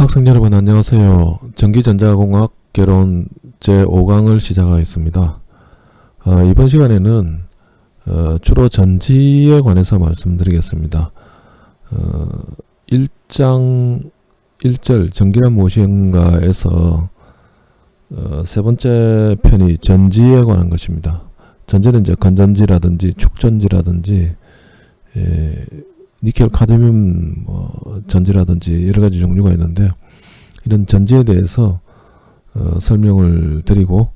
학생 여러분 안녕하세요. 전기전자공학 개론 제5강을 시작하겠습니다. 어, 이번 시간에는 어, 주로 전지에 관해서 말씀드리겠습니다. 어, 1장 1절 전기란 무엇인가에서 어, 세 번째 편이 전지에 관한 것입니다. 전지는 이제 건전지라든지 축전지라든지 예, 니켈 카드뮴 뭐 전지라든지 여러 가지 종류가 있는데 이런 전지에 대해서 어, 설명을 드리고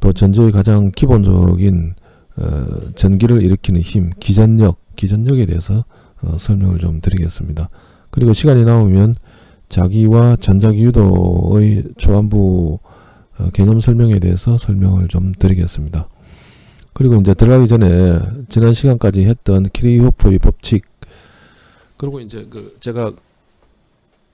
또 전지의 가장 기본적인 어, 전기를 일으키는 힘, 기전력, 기전력에 대해서 어, 설명을 좀 드리겠습니다. 그리고 시간이 나오면 자기와 전자기 유도의 초안부 어, 개념 설명에 대해서 설명을 좀 드리겠습니다. 그리고 이제 들어가기 전에 지난 시간까지 했던 키리호프의 법칙 그리고 이제 그 제가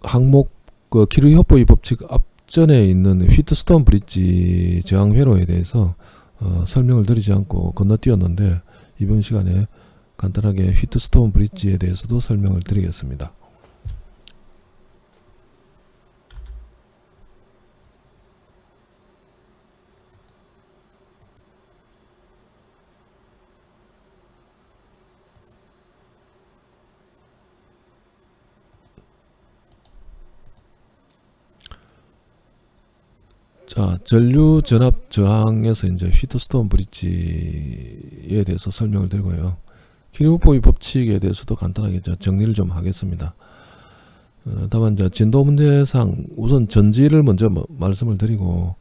항목 그 키르히호프의 법칙 앞전에 있는 휘트스톤 브릿지 저항 회로에 대해서 어, 설명을 드리지 않고 건너뛰었는데 이번 시간에 간단하게 휘트스톤 브릿지에 대해서도 설명을 드리겠습니다. 자, 전류 전압 저항에서 이제 휘트스톤 브릿지에 대해서 설명을 드리고요. 키리오포의 법칙에 대해서도 간단하게 정리를 좀 하겠습니다. 어, 다만 이제 진도 문제상 우선 전지를 먼저 뭐 말씀을 드리고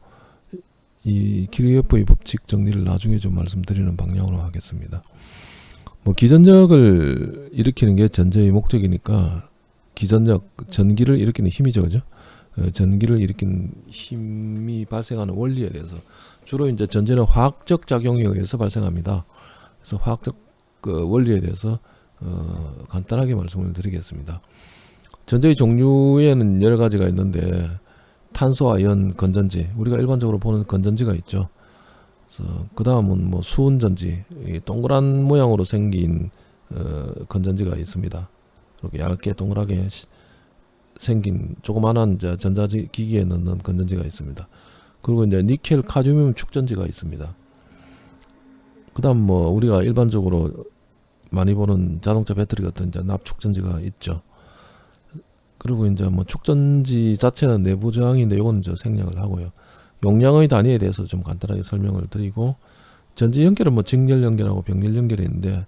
이 키리오포의 법칙 정리를 나중에 좀 말씀드리는 방향으로 하겠습니다. 뭐 기전력을 일으키는 게 전제의 목적이니까 기전력, 전기를 일으키는 힘이죠, 그죠? 어, 전기를 일으킨 힘이 발생하는 원리에 대해서 주로 이제 전제는 화학적 작용에 의해서 발생합니다. 그래서 화학적 그 원리에 대해서 어, 간단하게 말씀을 드리겠습니다. 전제의 종류에는 여러 가지가 있는데 탄소와 연 건전지 우리가 일반적으로 보는 건전지가 있죠. 그래서 그 다음은 뭐 수은 전지 동그란 모양으로 생긴 어, 건전지가 있습니다. 이렇게 얇게 동그랗게 생긴 조그만한 전자기기에 넣는 건전지가 있습니다. 그리고 이제 니켈 카드뮴 축전지가 있습니다. 그 다음 뭐 우리가 일반적으로 많이 보는 자동차 배터리 같은 이제 납축전지가 있죠. 그리고 이제 뭐 축전지 자체는 내부 저항인데 이건 이제 생략을 하고요. 용량의 단위에 대해서 좀 간단하게 설명을 드리고 전지 연결은 뭐 직렬 연결하고 병렬 연결이 있는데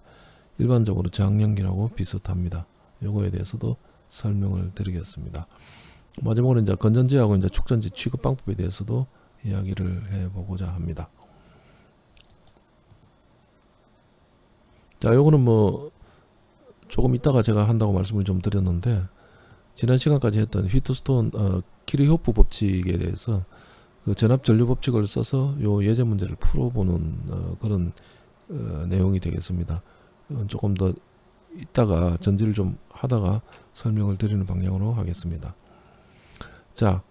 일반적으로 저항 연결하고 비슷합니다. 요거에 대해서도 설명을 드리겠습니다. 마지막으로 이제 건전지하고 이제 축전지 취급 방법에 대해서도 이야기를 해보고자 합니다. 자, 요거는 뭐 조금 이따가 제가 한다고 말씀을 좀 드렸는데 지난 시간까지 했던 휘트스톤 어, 키리호프 법칙에 대해서 그 전압 전류 법칙을 써서 요 예제 문제를 풀어보는 어, 그런 어, 내용이 되겠습니다. 어, 조금 더 이따가 전지를 좀 하다가 설명을 드리는 방향으로 하겠습니다. 자,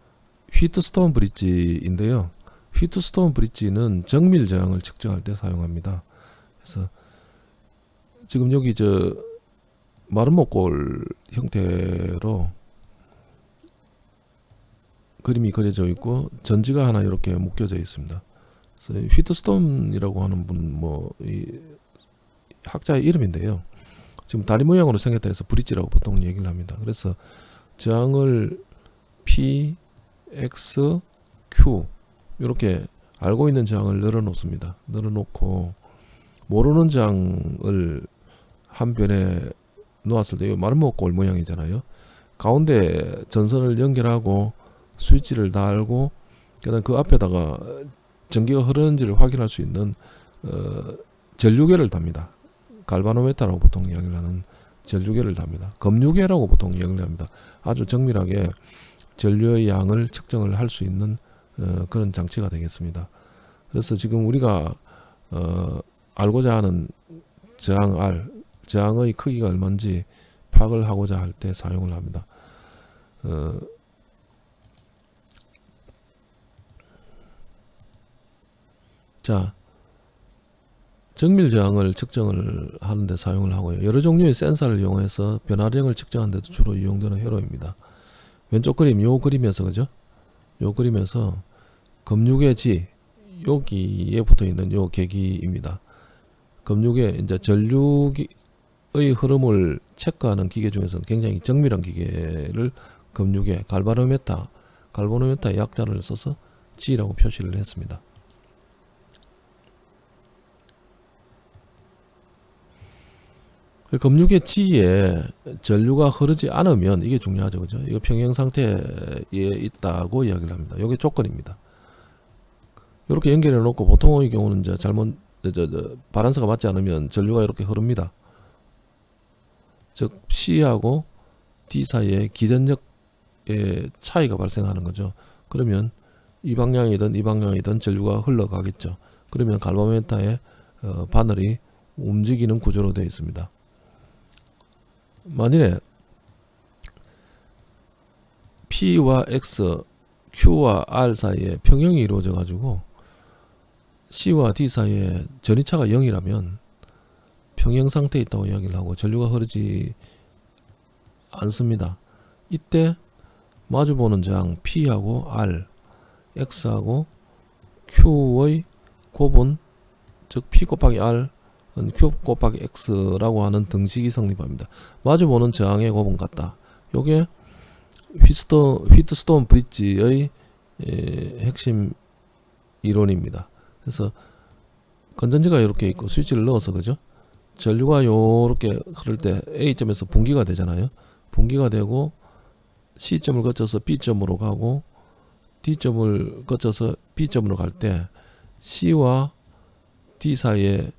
휘트스톤 브릿지인데요. 휘트스톤 브릿지는 정밀 저항을 측정할 때 사용합니다. 그래서 지금 여기 저 마름모골 형태로 그림이 그려져 있고 전지가 하나 이렇게 묶여져 있습니다. 휘트스톤이라고 하는 분 뭐 학자의 이름인데요. 지금 다리 모양으로 생겼다 해서 브릿지라고 보통 얘기를 합니다. 그래서 저항을 P, X, Q 이렇게 알고 있는 저항을 늘어 놓습니다. 늘어 놓고 모르는 저항을 한 변에 놓았을 때 마름모골 모양이잖아요. 가운데 전선을 연결하고 스위치를 달고 그다음 그 앞에다가 전기가 흐르는지를 확인할 수 있는 어, 전류계를 답니다. 갈바노메타라고 보통 이야기를 하는 전류계를 답니다. 검류계라고 보통 이야기를 합니다. 아주 정밀하게 전류의 양을 측정을 할 수 있는 어, 그런 장치가 되겠습니다. 그래서 지금 우리가 어, 알고자 하는 저항 R, 저항의 크기가 얼마인지 파악을 하고자 할 때 사용을 합니다. 어, 자, 정밀 저항을 측정을 하는데 사용을 하고요. 여러 종류의 센서를 이용해서 변화량을 측정하는 데도 주로 이용되는 회로입니다. 왼쪽 그림 요 그림에서 그죠? 요 그림에서 검육의 지 여기에 붙어 있는 요 계기입니다. 검육의 이제 전류의 흐름을 체크하는 기계 중에서 굉장히 정밀한 기계를 검육의 갈바노메타 갈바노메타의 약자를 써서 G라고 표시를 했습니다. 그 검육의 G에 전류가 흐르지 않으면 이게 중요하죠. 그죠? 이거 평형 상태에 있다고 이야기를 합니다. 이게 조건입니다. 이렇게 연결해 놓고 보통의 경우는 이제 잘못 저, 저, 저, 바란스가 맞지 않으면 전류가 이렇게 흐릅니다. 즉 C하고 D 사이에 기전력의 차이가 발생하는 거죠. 그러면 이 방향이든 이 방향이든 전류가 흘러가겠죠. 그러면 갈바노메타의 어, 바늘이 움직이는 구조로 되어 있습니다. 만일에 P와 X, Q와 R 사이에 평형이 이루어져 가지고 C와 D 사이에 전이차가 0이라면 평형 상태에 있다고 이야기를 하고 전류가 흐르지 않습니다. 이때 마주보는 저항 P하고 R, X하고 Q의 곱은 즉 P 곱하기 R q 곱하기 x라고 하는 등식이 성립합니다. 마주보는 저항의 곱은 같다. 요게 휘스톤, 휘트스톤 브릿지의 에, 핵심 이론입니다. 그래서 건전지가 이렇게 있고 스위치를 넣어서 그죠? 전류가 요렇게 흐를 때 A점에서 분기가 되잖아요. 분기가 되고 C점을 거쳐서 B점으로 가고 D점을 거쳐서 B점으로 갈 때 C와 D 사이에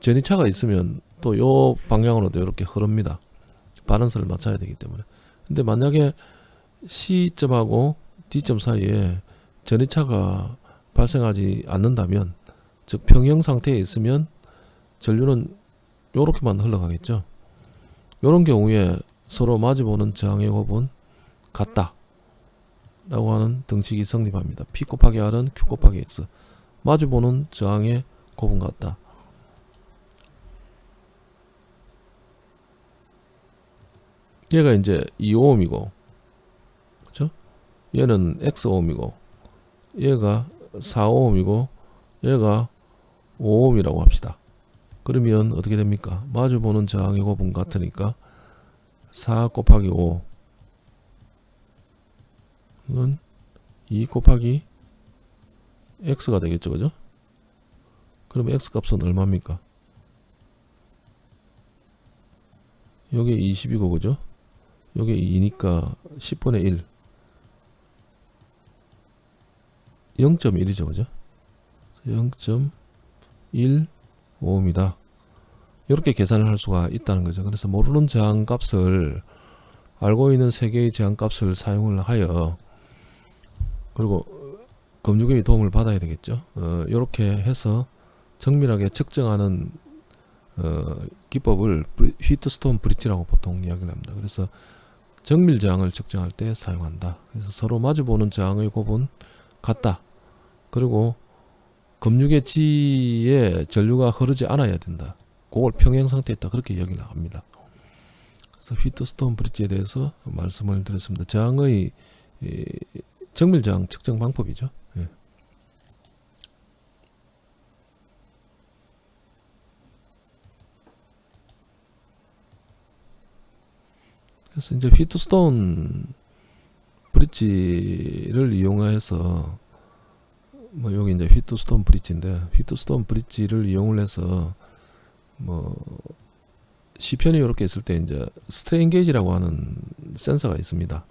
전이차가 있으면 또 요 방향으로도 이렇게 흐릅니다. 바란스를 맞춰야 되기 때문에. 근데 만약에 C점하고 D점 사이에 전이차가 발생하지 않는다면 즉 평형 상태에 있으면 전류는 요렇게만 흘러가겠죠. 요런 경우에 서로 마주보는 저항의 곱은 같다. 라고 하는 등식이 성립합니다. P 곱하기 R은 Q 곱하기 X. 마주보는 저항의 곱은 같다. 얘가 이제 2ohm이고 그죠? 얘는 xohm이고 얘가 4ohm이고 얘가 5ohm이라고 합시다. 그러면 어떻게 됩니까? 마주보는 저항의 곱은 같으니까 4 곱하기 5는 2 곱하기 x가 되겠죠. 그죠? 그럼 x 값은 얼마입니까? 요게 20이고 그죠? 요게 2니까 10분의 1 0.1이죠 그죠? 0.15입니다. 이렇게 계산을 할 수가 있다는 거죠. 그래서 모르는 저항 값을 알고 있는 세 개의 저항 값을 사용을 하여 그리고 검유계의 도움을 받아야 되겠죠. 어, 이렇게 해서 정밀하게 측정하는 어, 기법을 휘트스톤 브릿지라고 보통 이야기를 합니다. 그래서 정밀 저항을 측정할 때 사용한다. 그래서 서로 마주보는 저항의 곱은 같다. 그리고 검육의 지에 전류가 흐르지 않아야 된다. 그걸 평행 상태에 있다. 그렇게 이야기를 합니다. 그래서 휘트스톤 브릿지에 대해서 말씀을 드렸습니다. 저항의 정밀 저항 측정 방법이죠. 예. 그래서 이제 휘트스톤 브릿지를 이용해서 뭐 여기 이제 휘트스톤 브릿지인데 휘트스톤 브릿지를 이용을 해서 뭐 시편이 이렇게 있을 때 이제 스트레인 게이지라고 하는 센서가 있습니다.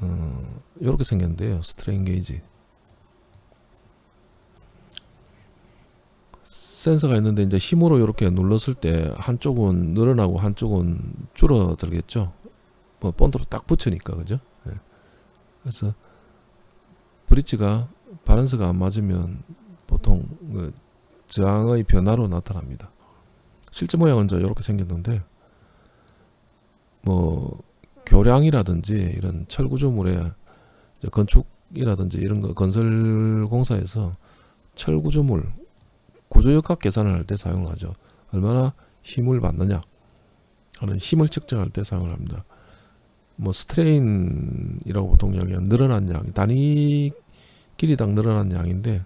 어, 이렇게 생겼는데요. 스트레인 게이지. 센서가 있는데 이제 힘으로 이렇게 눌렀을 때 한쪽은 늘어나고 한쪽은 줄어들겠죠. 뭐 본드로 딱 붙으니까 그죠? 네. 그래서 브릿지가 바란스가 안 맞으면 보통 그 저항의 변화로 나타납니다. 실제 모양은 이렇게 생겼는데 뭐 교량이라든지 이런 철구조물의 건축이라든지 이런 거 건설 공사에서 철구조물 구조역학 계산을 할 때 사용을 하죠. 얼마나 힘을 받느냐 하는 힘을 측정할 때 사용을 합니다. 뭐 strain이라고 보통 이야기하는 늘어난 양, 단위 길이당 늘어난 양인데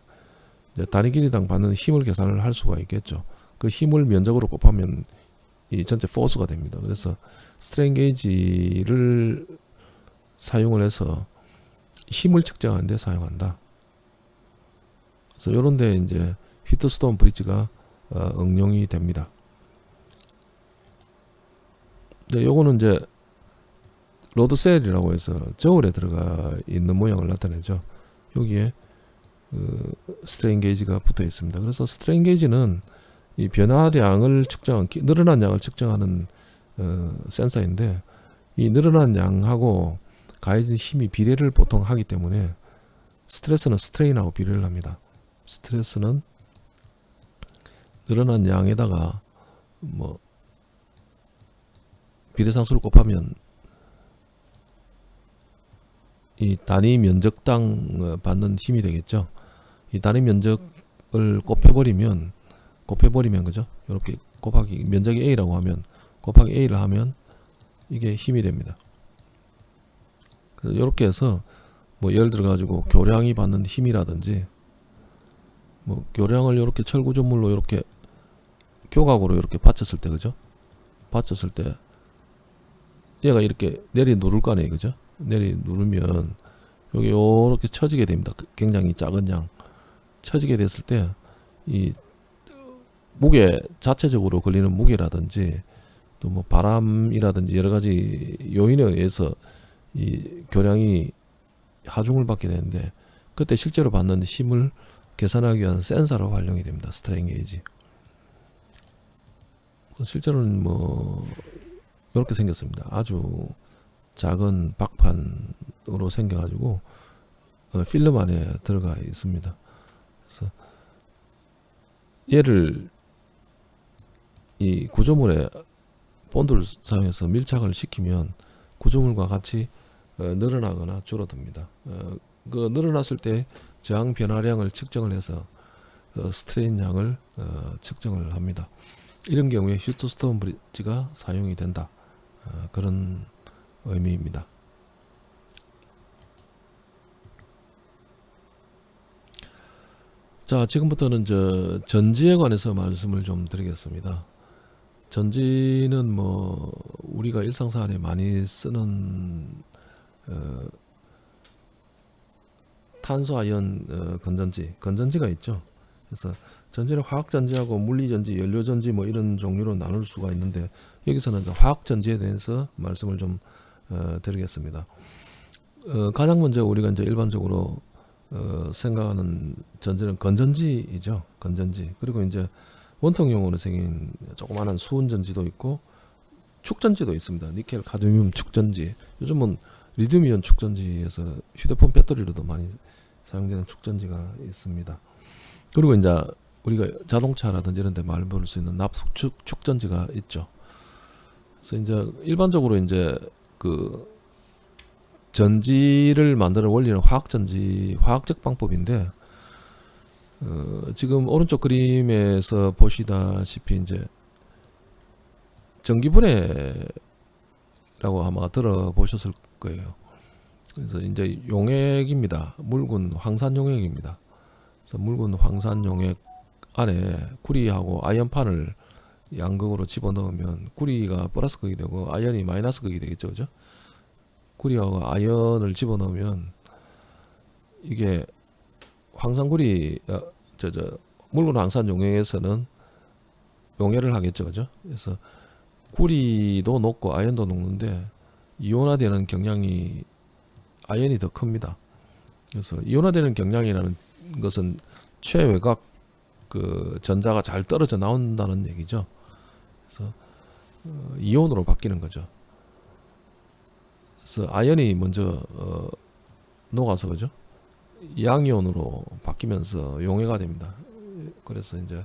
이제 단위 길이당 받는 힘을 계산을 할 수가 있겠죠. 그 힘을 면적으로 곱하면 이 전체 force가 됩니다. 그래서 스트레인 게이지를 사용을 해서 힘을 측정하는 데 사용한다. 그래서 이런 데 이제 휘트스톤 브릿지가 어, 응용이 됩니다. 네, 요거는 이제 load cell이라고 해서 저울에 들어가 있는 모양을 나타내죠. 여기에 그 스트레인 게이지가 붙어 있습니다. 그래서 스트레인 게이지는 이 변화량을 측정한 늘어난 양을 측정하는 어, 센서인데 이 늘어난 양하고 가해진 힘이 비례를 보통 하기 때문에 스트레스는 스트레인하고 비례를 합니다. 스트레스는 늘어난 양에다가 뭐 비례상수를 곱하면 이 단위 면적당 어, 받는 힘이 되겠죠. 이 단위 면적을 곱해버리면 곱해버리면 그죠? 이렇게 곱하기 면적이 A라고 하면 곱하기 A를 하면 이게 힘이 됩니다. 이렇게 해서 뭐 예를 들어 가지고 교량이 받는 힘이라든지 뭐 교량을 이렇게 철구조물로 이렇게 교각으로 이렇게 받쳤을 때 그죠? 받쳤을 때 얘가 이렇게 내리 누를 거 아니에요 그죠? 내리 누르면 여기 이렇게 쳐지게 됩니다. 그 굉장히 작은 양 쳐지게 됐을 때 이 무게 자체적으로 걸리는 무게라든지 또 뭐 바람이라든지 여러 가지 요인에 의해서 이 교량이 하중을 받게 되는데 그때 실제로 받는 힘을 계산하기 위한 센서로 활용이 됩니다. strain gauge. 실제로는 뭐 이렇게 생겼습니다. 아주 작은 박판으로 생겨가지고 어, 필름 안에 들어가 있습니다. 그래서 얘를 이 구조물에 본드를 사용해서 밀착을 시키면 구조물과 같이 어, 늘어나거나 줄어듭니다. 어, 그 늘어났을 때 저항 변화량을 측정을 해서 어, strain 양을 어, 측정을 합니다. 이런 경우에 Wheatstone bridge가 사용이 된다. 어, 그런 의미입니다. 자, 지금부터는 저 전지에 관해서 말씀을 좀 드리겠습니다. 전지는 뭐 우리가 일상생활에 많이 쓰는 어, 탄소 아이언 어, 건전지, 건전지가 있죠. 그래서 전지를 화학 전지하고 물리 전지, 연료 전지 뭐 이런 종류로 나눌 수가 있는데 여기서는 화학 전지에 대해서 말씀을 좀 어, 드리겠습니다. 어, 가장 먼저 우리가 이제 일반적으로 어, 생각하는 전지는 건전지이죠. 건전지. 그리고 이제 원통용으로 생긴 조그마한 수은 전지도 있고 축전지도 있습니다. 니켈, 카드뮴 축전지. 요즘은 리튬이온 축전지에서 휴대폰 배터리로도 많이 사용되는 축전지가 있습니다. 그리고 이제 우리가 자동차라든지 이런 데 많이 볼수 있는 납숙축 축전지가 있죠. 그래서 이제 일반적으로 이제 그 전지를 만드는 원리는 화학전지, 화학적 방법인데 어, 지금 오른쪽 그림에서 보시다시피 이제 전기분해라고 아마 들어보셨을 거예요. 그래서 이제 용액입니다. 묽은 황산 용액입니다. 그래서 묽은 황산 용액 안에 구리하고 아연판을 양극으로 집어넣으면 구리가 플러스 극이 되고 아연이 마이너스 극이 되겠죠. 그죠? 구리하고 아연을 집어넣으면 이게 황산구리 어, 저저 물론 황산 용액에서는 용해를 하겠죠. 그죠? 그래서 구리도 녹고 아연도 녹는데 이온화되는 경향이 아연이 더 큽니다. 그래서 이온화되는 경향이라는 것은 최외곽 그 전자가 잘 떨어져 나온다는 얘기죠. 그래서 어, 이온으로 바뀌는 거죠. 그래서 아연이 먼저 어, 녹아서 그죠? 양이온으로 바뀌면서 용해가 됩니다. 그래서 이제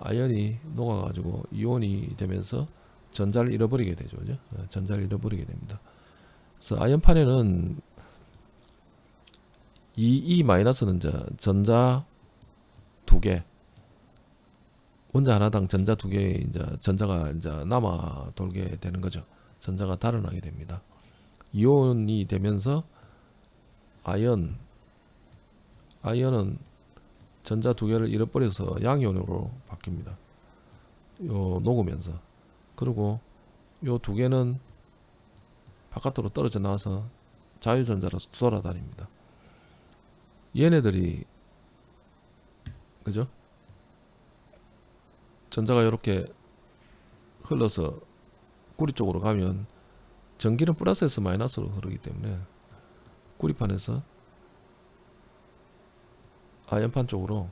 아연이 녹아가지고 이온이 되면서 전자를 잃어버리게 되죠. 그죠? 어, 전자를 잃어버리게 됩니다. 그래서 아연판에는 이, 이 마이너스는 전자 두 개, 원자 하나당 전자 두 개 이제 전자가 이제 남아 돌게 되는 거죠. 전자가 달아나게 됩니다. 이온이 되면서 아연 아연은 전자 두 개를 잃어버려서 양이온으로 바뀝니다. 요 녹으면서 그리고 요 두 개는 바깥으로 떨어져 나와서 자유전자로 돌아다닙니다. 얘네들이 그죠? 전자가 이렇게 흘러서 구리 쪽으로 가면 전기는 플러스에서 마이너스로 흐르기 때문에 구리판에서 아연판 쪽으로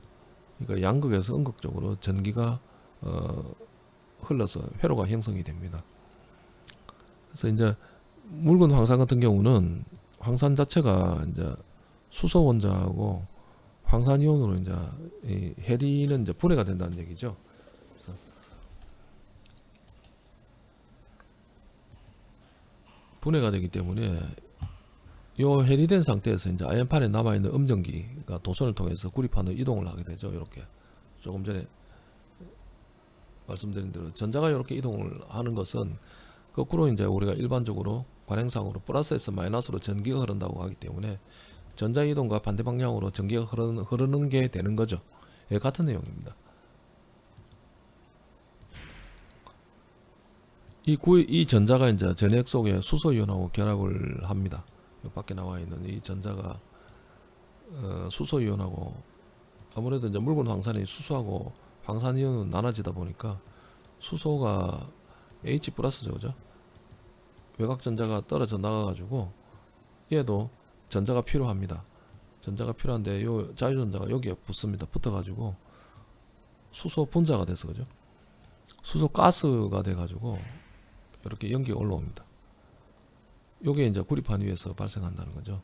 그러니까 양극에서 음극 쪽으로 전기가 어, 흘러서 회로가 형성이 됩니다. 그래서 이제 묽은 황산 같은 경우는 황산 자체가 이제 수소 원자하고 황산 이온으로 이제 이 해리는 이제 분해가 된다는 얘기죠. 분해가 되기 때문에 요 해리된 상태에서 이제 아연판에 남아 있는 음전기가 도선을 통해서 구리판으로 이동을 하게 되죠. 이렇게 조금 전에 말씀드린 대로 전자가 이렇게 이동을 하는 것은 거꾸로 이제 우리가 일반적으로 관행상으로 플러스에서 마이너스로 전기가 흐른다고 하기 때문에 전자 이동과 반대 방향으로 전기가 흐르는, 흐르는 게 되는 거죠. 예, 같은 내용입니다. 이, 구, 이 전자가 이제 전액 속에 수소 이온하고 결합을 합니다. 요 밖에 나와 있는 이 전자가 어, 수소 이온하고 아무래도 이제 묽은 황산이 수소하고 황산 이온은 나눠지다 보니까 수소가 H 플러스죠, 그죠? 외곽 전자가 떨어져 나가가지고 얘도 전자가 필요합니다. 전자가 필요한데 요 자유전자가 여기에 붙습니다. 붙어가지고 수소 분자가 돼서 그죠? 수소 가스가 돼가지고 이렇게 연기가 올라옵니다. 요게 이제 구리판 위에서 발생한다는 거죠.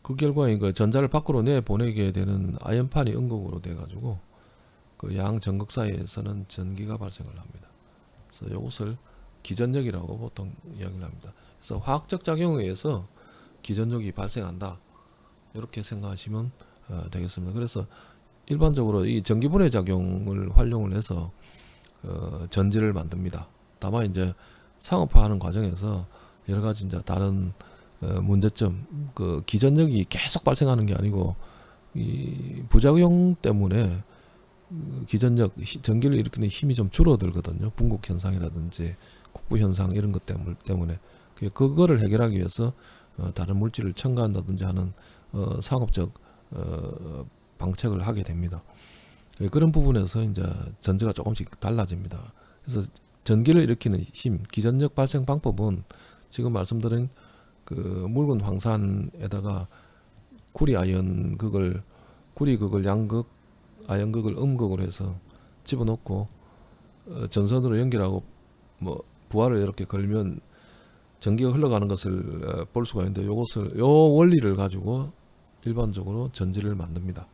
그 결과 이거 전자를 밖으로 내 보내게 되는 아연판이 음극으로 돼가지고 그 양 전극 사이에서는 전기가 발생을 합니다. 그래서 이것을 기전력이라고 보통 이야기를 합니다. 그래서 화학적 작용에 의해서 기전력이 발생한다. 이렇게 생각하시면 어, 되겠습니다. 그래서 일반적으로 이 전기분해 작용을 활용을 해서 어, 전지를 만듭니다. 다만 이제 상업화하는 과정에서 여러 가지 이제 다른 어, 문제점, 그 기전력이 계속 발생하는 게 아니고 이 부작용 때문에 그 기전력, 히- 전기를 일으키는 힘이 좀 줄어들거든요. 분국 현상이라든지 국부 현상 이런 것 때문- 때문에 그- 그거를 해결하기 위해서 어, 다른 물질을 첨가한다든지 하는 어, 상업적 어, 방책을 하게 됩니다. 예, 그런 부분에서 이제 전제가 조금씩 달라집니다. 그래서 전기를 일으키는 힘, 기전력 발생 방법은 지금 말씀드린 그 묽은 황산에다가 구리 아연극을 구리 극을 양극, 아연극을 음극으로 해서 집어넣고 어, 전선으로 연결하고 뭐 부하를 이렇게 걸면 전기가 흘러가는 것을 어, 볼 수가 있는데 요것을 요 원리를 가지고 일반적으로 전지를 만듭니다.